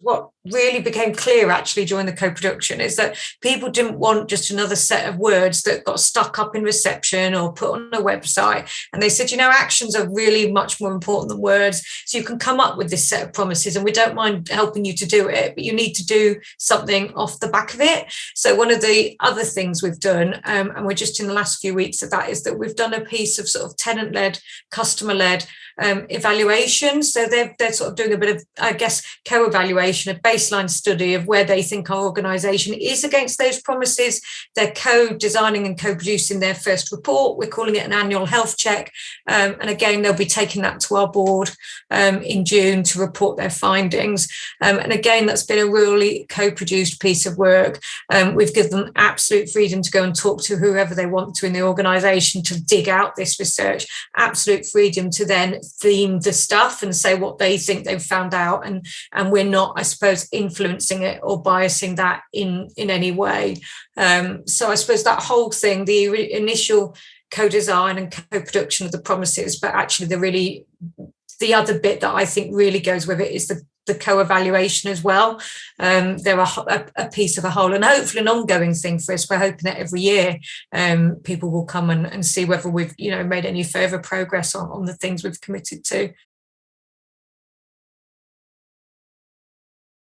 what really became clear actually during the co-production is that people didn't want just another set of words that got stuck up in reception or put on a website. And they said you know actions are really much more important than words. So you can come up with this set of promises and we don't mind helping you to do it but you need to do something off the back of it. So one of the other things we've done um, and we're just in the last few weeks of that is that we've done a piece of sort of tenant led customer led um, evaluation. So they're, they're sort of doing a bit of, I guess, co-evaluation, a baseline study of where they think our organisation is against those promises. They're co-designing and co-producing their first report. We're calling it an annual health check. Um, and again, they'll be taking that to our board um, in June to report their findings. Um, and again, that's been a really co-produced piece of work. Um, we've given them absolute freedom to go and talk to whoever they want to in the organisation to dig out this research, absolute freedom to then theme the stuff and say what they think they've found out and and we're not i suppose influencing it or biasing that in in any way um, so i suppose that whole thing the initial co-design and co-production of the promises but actually the really the other bit that i think really goes with it is the the co-evaluation as well. Um, they're a, a, a, piece of a whole and hopefully an ongoing thing for us. We're hoping that every year um, people will come and, and see whether we've you know made any further progress on, on the things we've committed to.